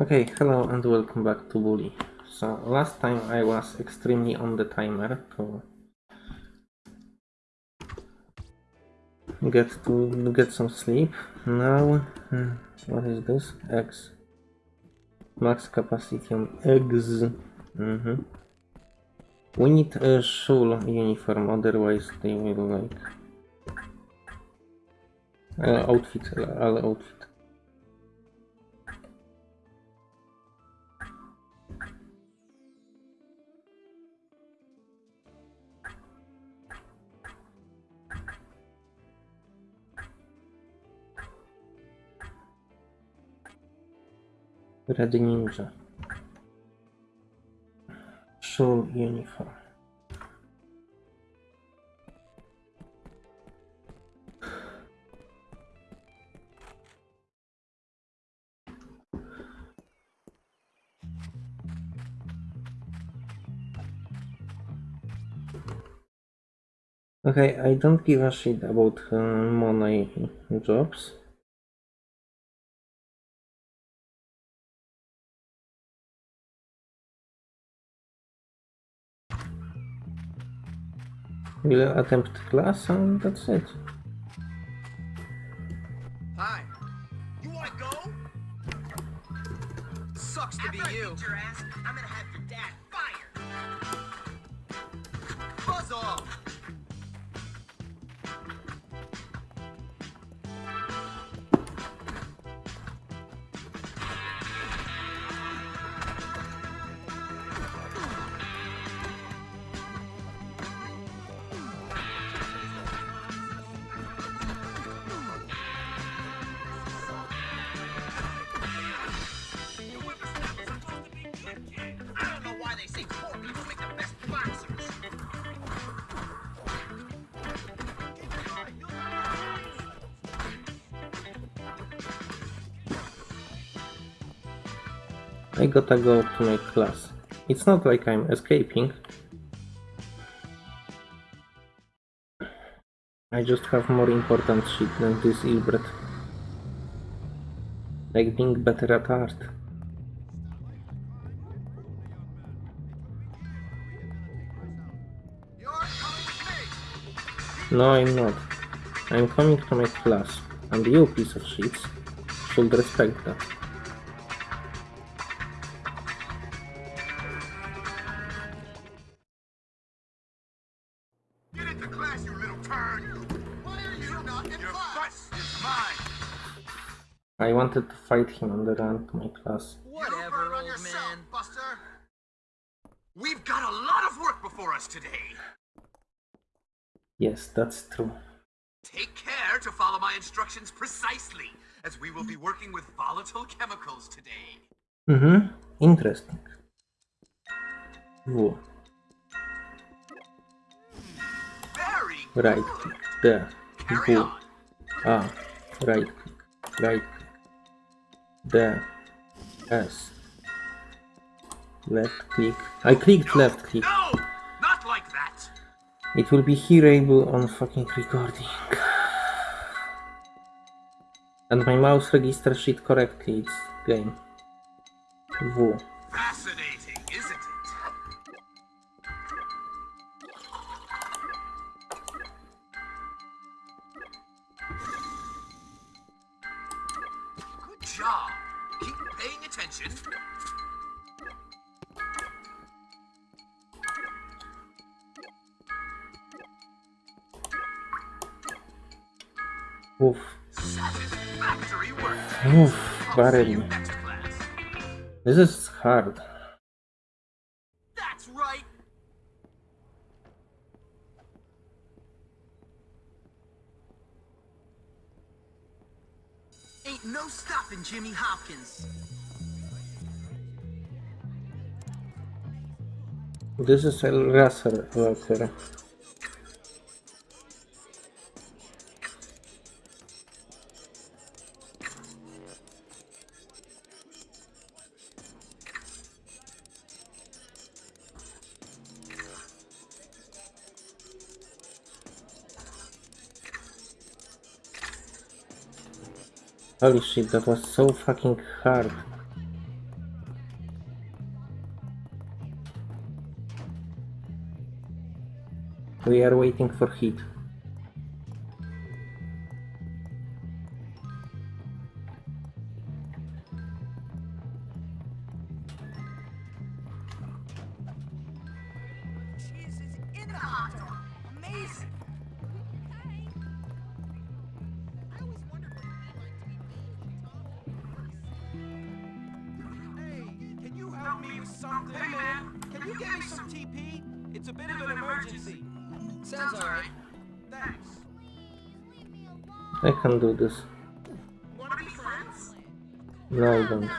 Okay, hello and welcome back to Bully. So last time I was extremely on the timer to get to get some sleep. Now, hmm, what is this? X. Max capacity on eggs. Mm -hmm. We need a shul uniform, otherwise they will like uh, outfit, all outfit. Red Ninja. Shul uniform. Okay, I don't give a shit about uh, money jobs. We'll attempt class and that's it. Hi. You wanna go? Sucks to be you. I gotta go to my class. It's not like I'm escaping. I just have more important shit than this Ilbret. Like being better at art. No, I'm not. I'm coming to my class, and you piece of shit should respect that. Fight him on the run to my class. Whatever, old man. Buster. We've got a lot of work before us today. Yes, that's true. Take care to follow my instructions precisely, as we will be working with volatile chemicals today. Mm-hmm. Interesting. W. Very Right good. click. There. Carry W. on. A. Right click. Right click. There. S. Left click. I clicked left click. No, not like that. It will be hearable on fucking recording. And my mouse registers it correctly, it's game. W. Fascinating, barely. next class. This is hard. That's right. Ain't no stopping Jimmy Hopkins. This is a racer worker. Holy shit, that was so fucking hard. We are waiting for heat. No, I don't. Yes,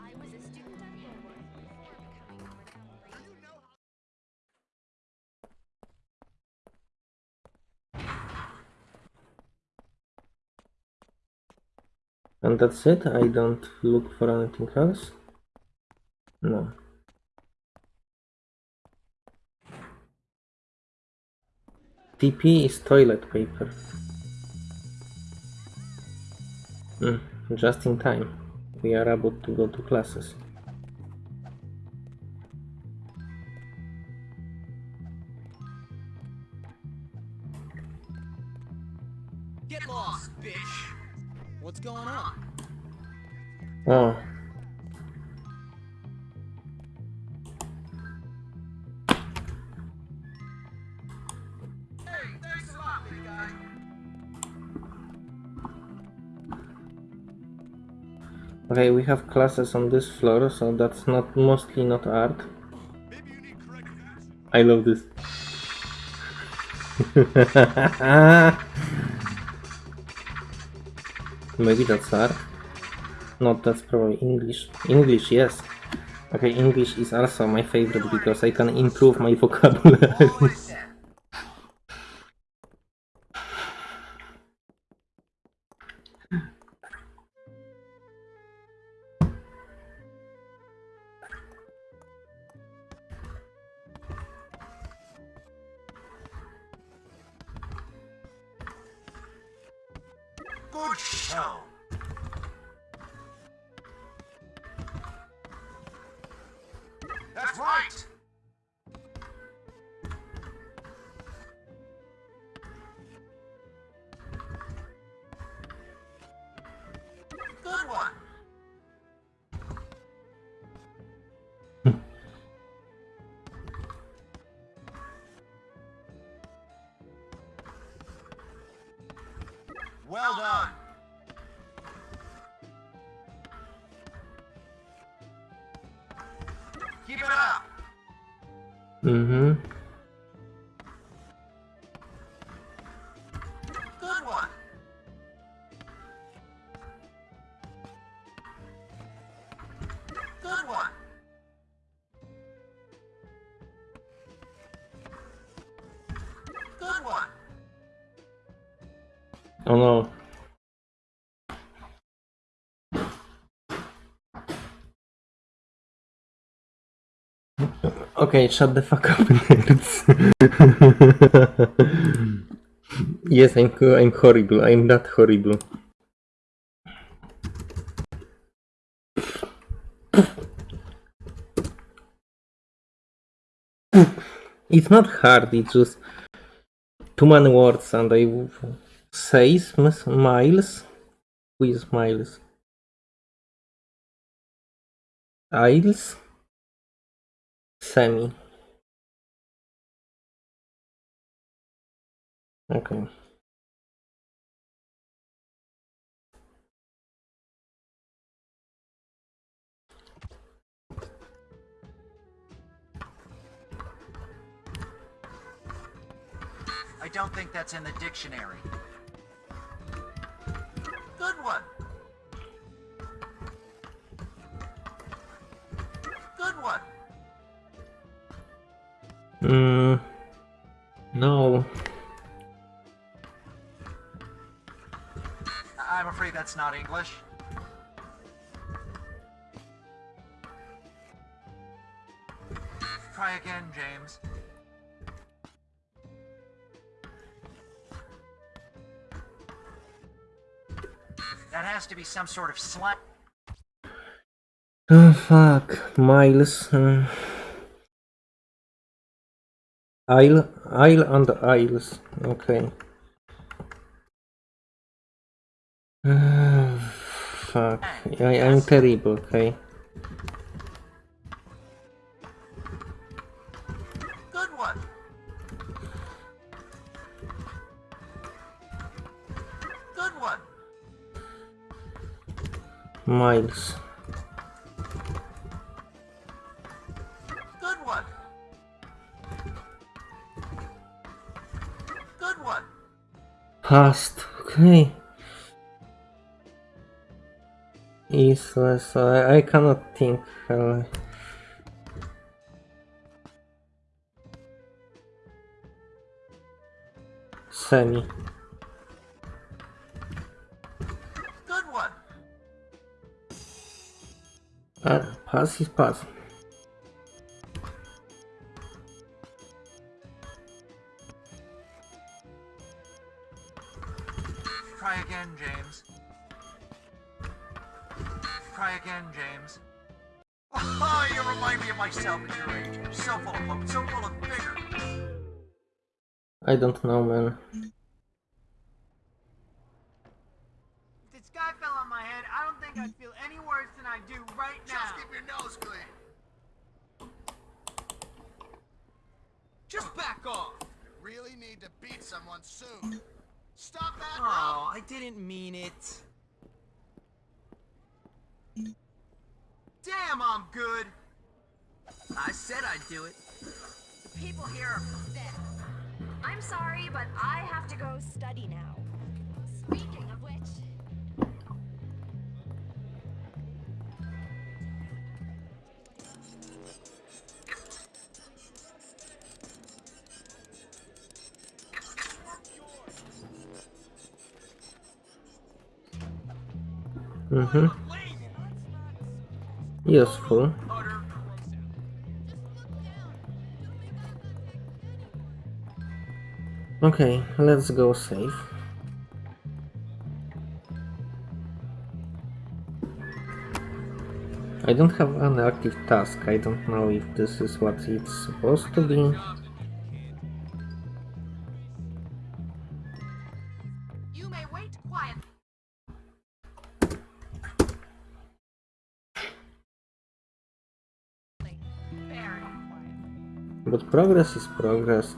I was a student at Hogwarts before becoming Madame Ray. And that's it? I don't look for anything else? No. TP is toilet paper. Hmm, just in time. We are about to go to classes. Get lost, bitch. What's going on? Oh, okay, we have classes on this floor, so that's not mostly not art. I love this. Maybe that's art. No, that's probably English. English, yes. Okay, English is also my favorite because I can improve my vocabulary. mm-hmm. Good Okay, shut the fuck up, nerds. yes, I'm I'm horrible. I'm that horrible. It's not hard. It's just too many words, and I say Miles. Who is Miles? Isles. Semi. Okay. I don't think that's in the dictionary. Good one. That's not English. Try again, James. That has to be some sort of slang. Oh fuck, Miles. mm. Isle, Isle and Isles. Okay. Fuck. I, I'm terrible, okay. Good one. Good one. Miles. Good one. Good one. Past. Okay. Useless. I, I cannot think. Uh, semi. Good one. Uh, pass is pass. I don't know, man. If the sky fell on my head, I don't think I'd feel any worse than I do right now. Just keep your nose clean. Just back off. Really need to beat someone soon. Stop that Oh, I didn't mean it. Damn, I'm good. I said I'd do it. The people here are pathetic. I'm sorry, but I have to go study now. Speaking of which, Mm-hmm. Useful. Okay, let's go save. I don't have an active task. I don't know if this is what it's supposed to be. You may wait quiet. But progress is progress.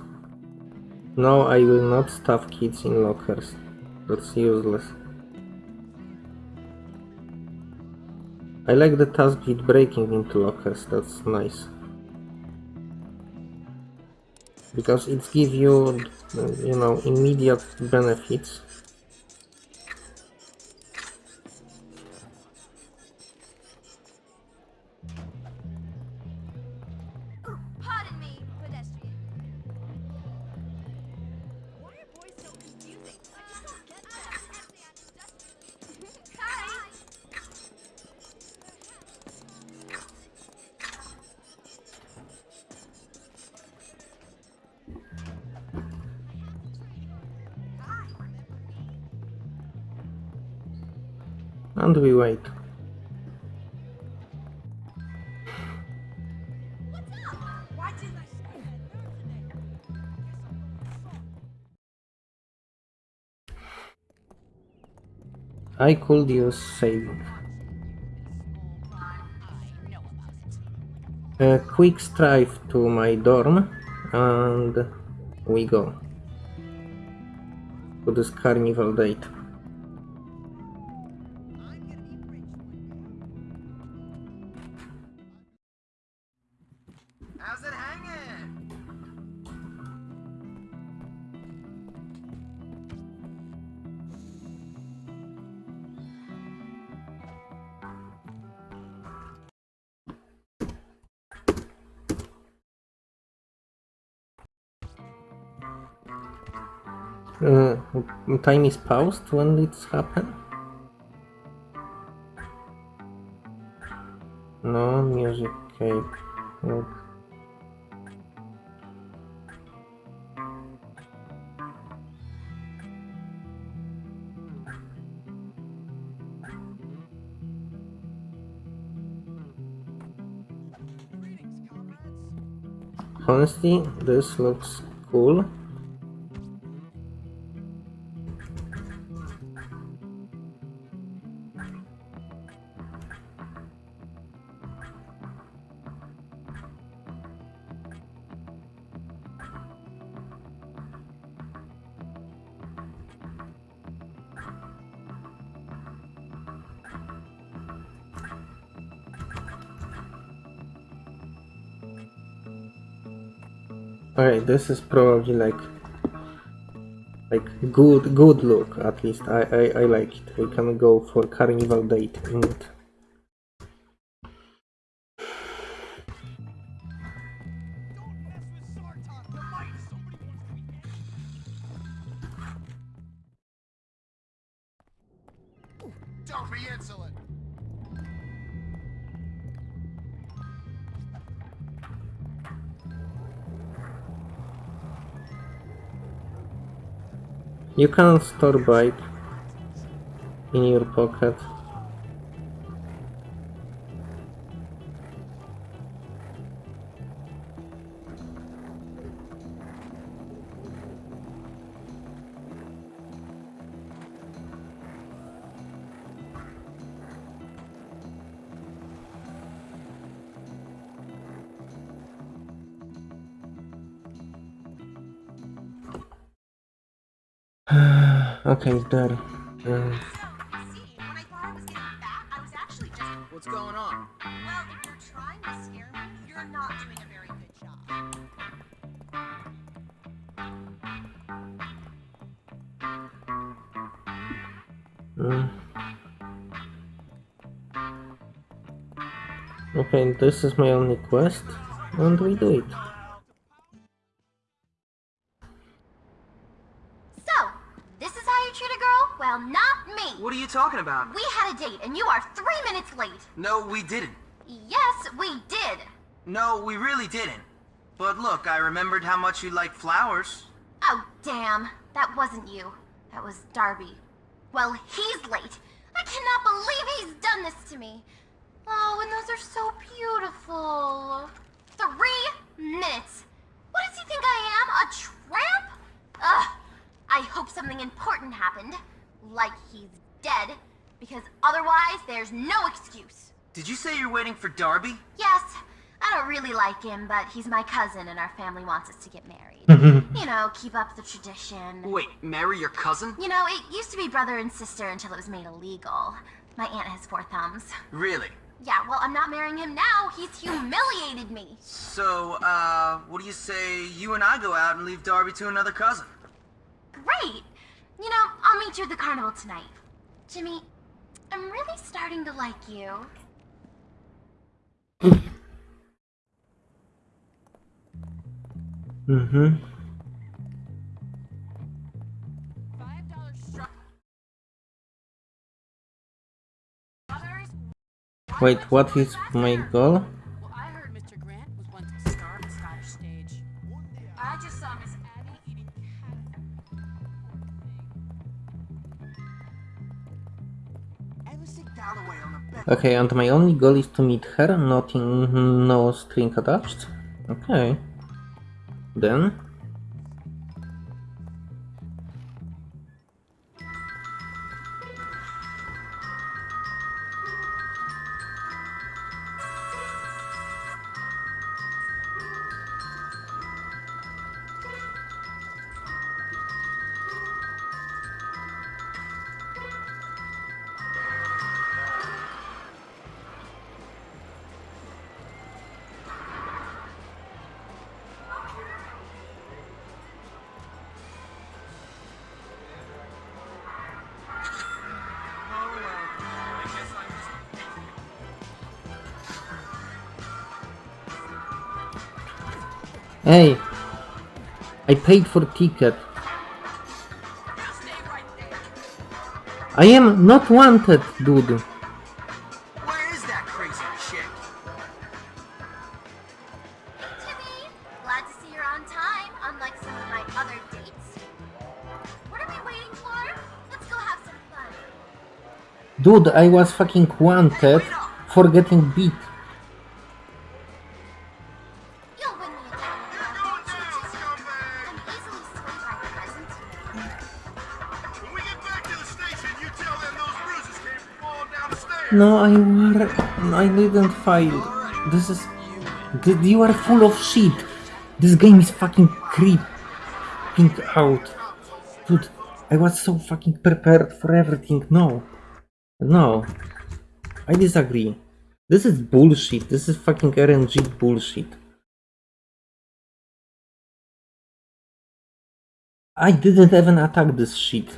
No, I will not stuff kids in lockers. That's useless. I like the task with breaking into lockers, that's nice. Because it gives you, you know, immediate benefits. And we wait. I could use saving. A quick strive to my dorm and we go to this carnival date. Time is paused when it's happened? No music cake. No. Honestly, this looks cool. This is probably like like good good look at least. I, I, I like it. We can go for carnival date. Don't be insolent. You can store bike in your pocket. Actually just. What's going on? Well, if you're trying to scare me, you're not doing a very good job. mm. Okay, this is my only quest, and we do it. Well, not me. What are you talking about? We had a date, and you are three minutes late. No, we didn't. Yes, we did. No, we really didn't. But look, I remembered how much you like flowers. Oh, damn. That wasn't you. That was Derby. Well, he's late. I cannot believe he's done this to me. Oh, and those are so beautiful. Three minutes. What does he think I am? A tramp? Ugh. I hope something important happened. Like he's dead. Because otherwise, there's no excuse. Did you say you're waiting for Derby? Yes, I don't really like him, but he's my cousin and our family wants us to get married. you know, keep up the tradition. Wait, marry your cousin? You know, it used to be brother and sister until it was made illegal. My aunt has four thumbs. Really? Yeah, well, I'm not marrying him now. He's humiliated me. So, uh, what do you say you and I go out and leave Derby to another cousin? Great. You know, I'll meet you at the carnival tonight. Jimmy, I'm really starting to like you. Mm-hmm. Wait, what is my goal? Okay, and my only goal is to meet her, nothing, no string attached. Okay. Then. Hey! I paid for the ticket. I am not wanted, dude. Where is that crazy chick? Jimmy, glad to see you're on time, unlike some of my other dates. What are we waiting for? Let's go have some fun. Dude, I was fucking wanted for getting beat. No, I were. I didn't fail. This is. You are full of shit. This game is fucking creeping out. Dude, I was so fucking prepared for everything. No. No. I disagree. This is bullshit. This is fucking RNG bullshit. I didn't even attack this shit.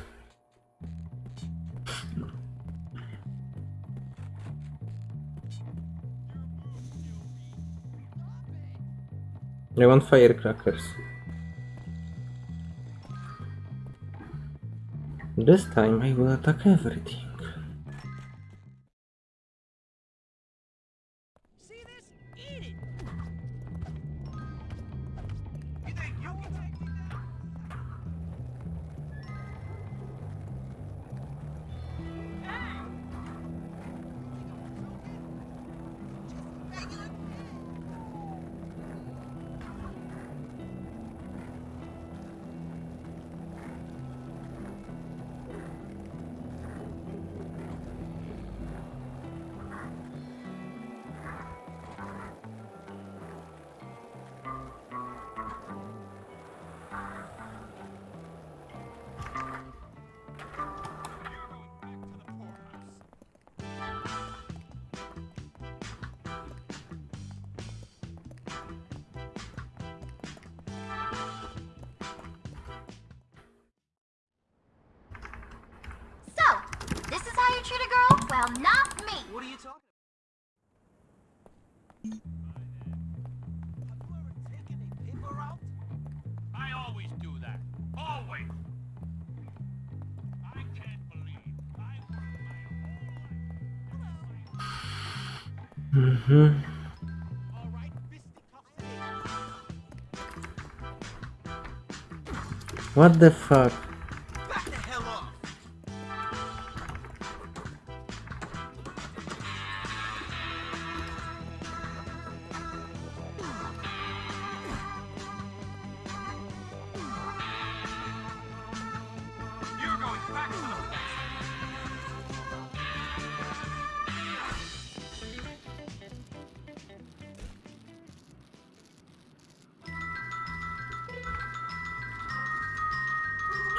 I want firecrackers. This time I will attack everything. Not me. What are you talking I always do that. Always. I can't believe I worked my whole life. Mhm. All right. What the fuck?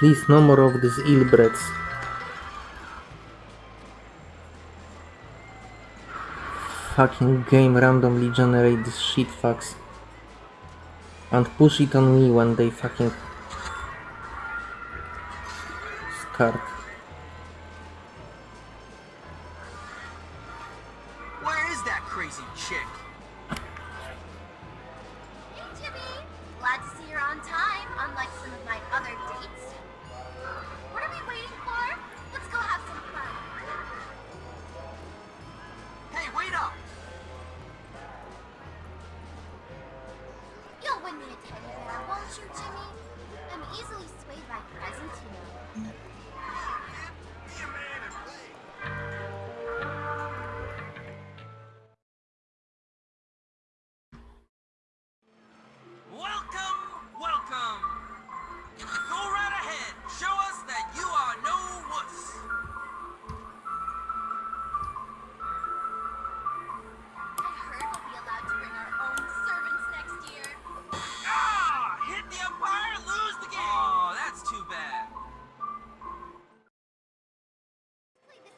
Please, no more of these ill breeds. Fucking game randomly generate this shit fucks. And push it on me when they fucking start.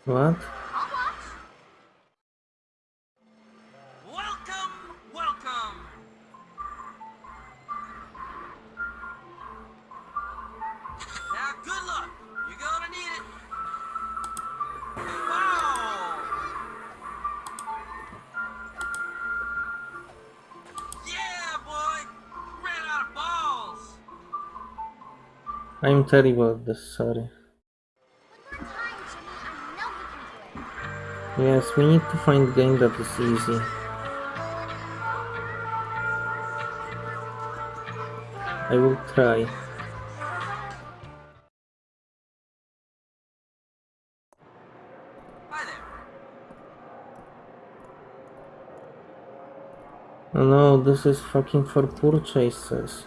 What? Welcome, welcome. Now, good luck. You're gonna need it. Wow! Yeah, boy! Ran out of balls. I'm terrible at this, sorry. Yes, we need to find game that is easy. I will try. Oh no, this is fucking for purchases.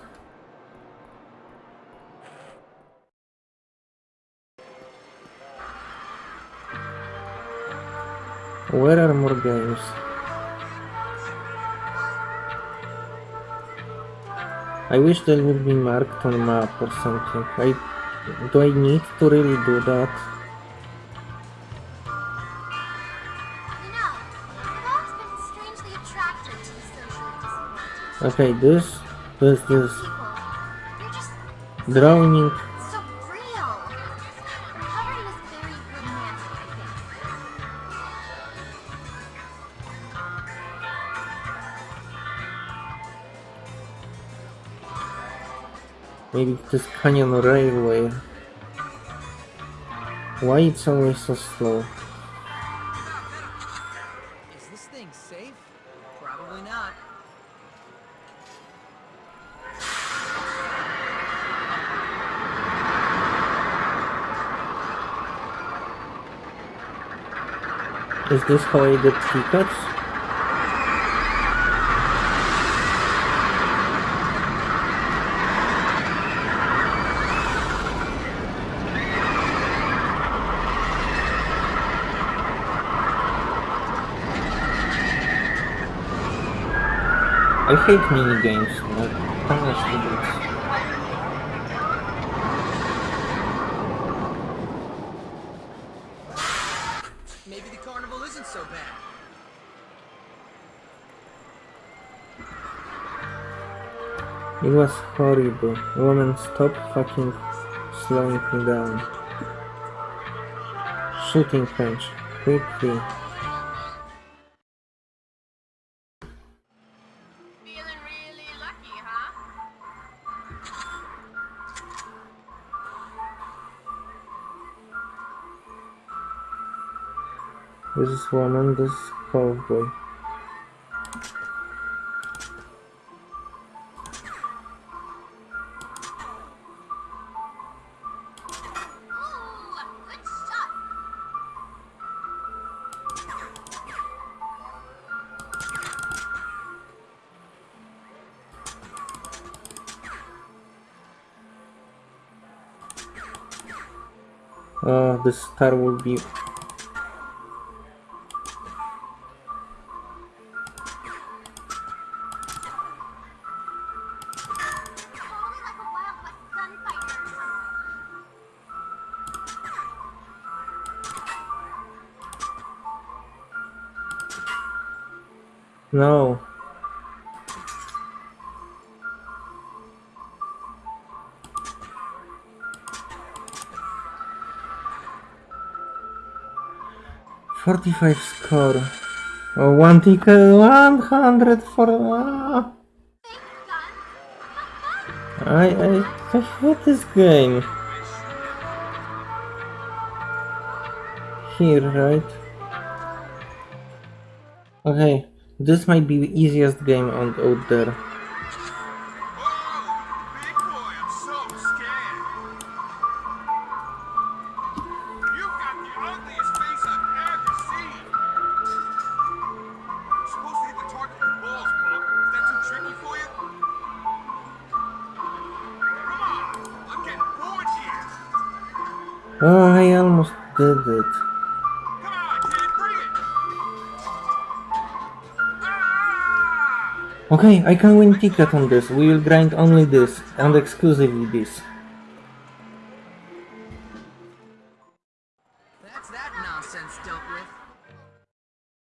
Where are more games? I wish they would be marked on map or something. I do I need to really do that? Okay, this, this, this people. Maybe this canyon railway. Why it's always so slow? Is this thing safe? Probably not. Is this how I get tickets? I hate mini games. Like, honestly, Maybe the carnival isn't so bad. It was horrible. Woman, stop fucking slowing me down. Shooting punch. Quickly. This is woman, this is cowboy. Uh, the star will be 45 score. Oh, one ticket, 100 for... Uh, I, I, I hate this game. Here, right? Okay, this might be the easiest game on out there. Okay, I can win ticket on this. We will grind only this and exclusively this. That's that nonsense dealt with.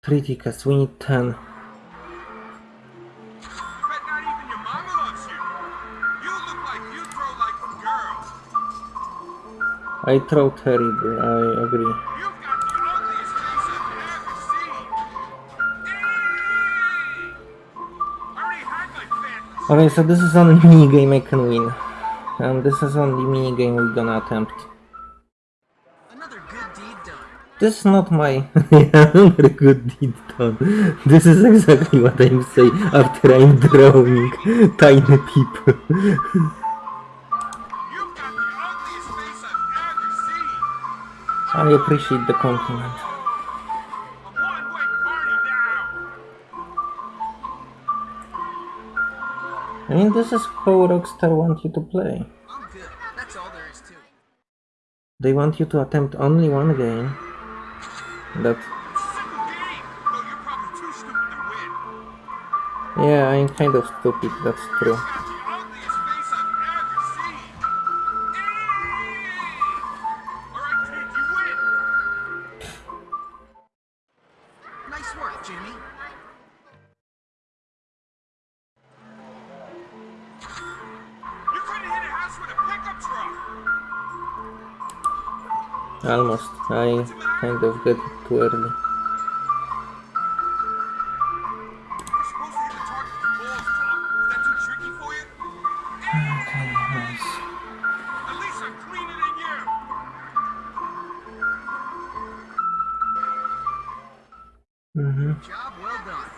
Three tickets, we need ten. Bet not even your mama loves you. You look like you throw like a girl. I throw terrible, I agree. Okay, so this is only mini game I can win. And this is only mini game we're gonna attempt. Another good deed done. This is not my another good deed done. This is exactly what I'm saying after I'm drawing tiny people. You've got the ugliest face I've ever seen. I appreciate the compliment. I mean, this is how Rockstar want you to play. They want you to attempt only one game. That yeah, I'm kind of stupid, that's true. Job well done.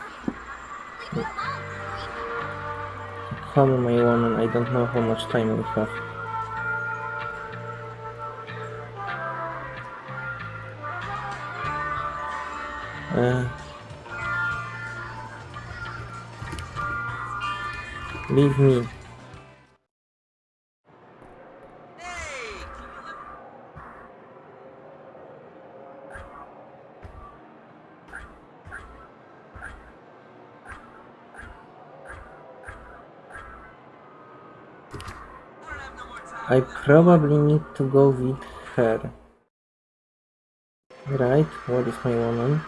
Leave me alone, creep. Call me my woman, I don't know how much time we have. Leave me. I probably need to go with her. Right, what is my woman?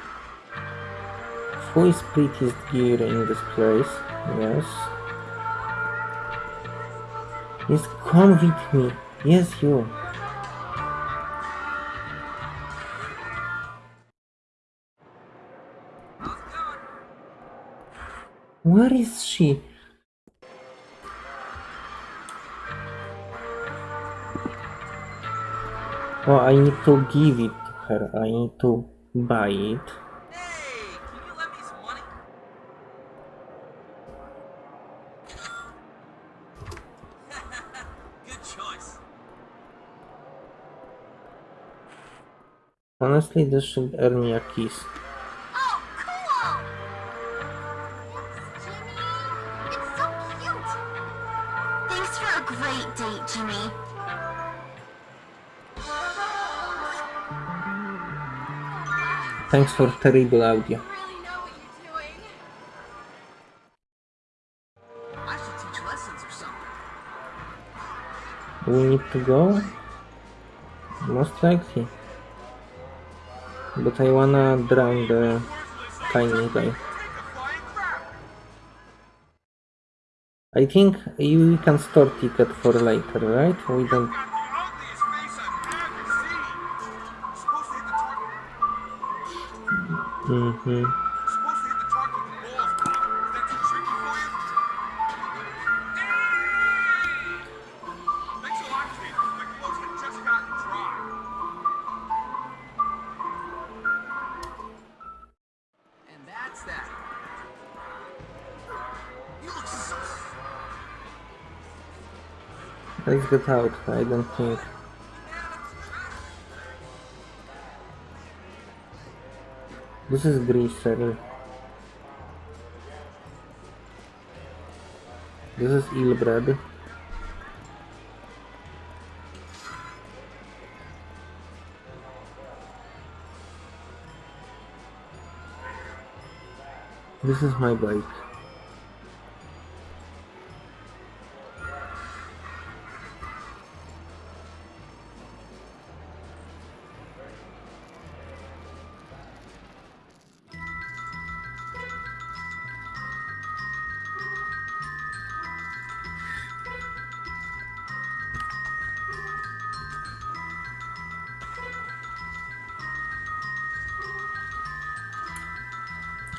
Who is prettiest gear in this place? Yes. Yes, come with me. Yes, you. Where is she? Oh, I need to give it to her. I need to buy it. Hey, can you lend me some money? Good choice. Honestly, this should earn me a kiss. Oh, cool! Thanks, Jimmy. It's so cute. Thanks for a great date, Jimmy. Thanks for terrible audio. We need to go? Most likely. But I wanna drown the tiny guy. I think we can store ticket for later, right? We don't... Got Let's get out. I don't think... This is Greaser. This is Ilbred. This is my bike.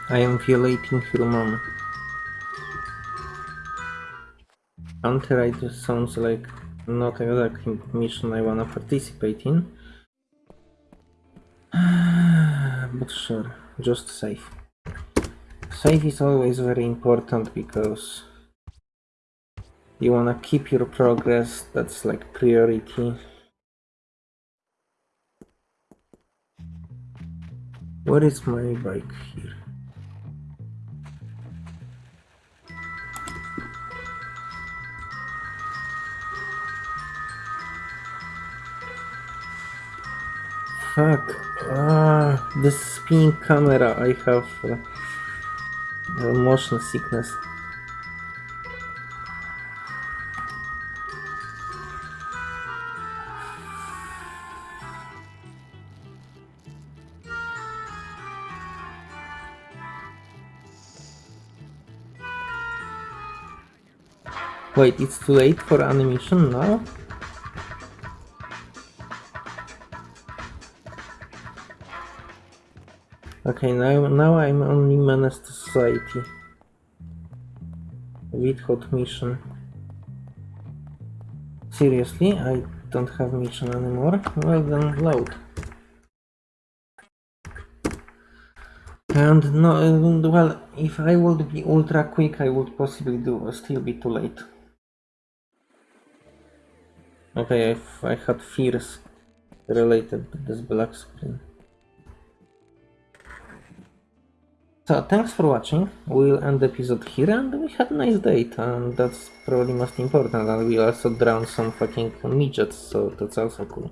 I am violating your mom. Counter sounds like not exactly mission I wanna participate in. But sure, just safe. Safe is always very important because you wanna keep your progress, that's like priority. Where is my bike here? Fuck. Ah, the spinning camera I have. uh, Uh, motion sickness. Wait, it's too late for animation now? Okay, now now I'm only menace to society. With hot mission. Seriously, I don't have mission anymore? Well then load. And no, well, if I would be ultra quick, I would possibly do still be too late. Okay, I've, I had fears related to this black screen. So thanks for watching. We'll end the episode here and we had a nice date and that's probably most important and we also drowned some fucking midgets so that's also cool.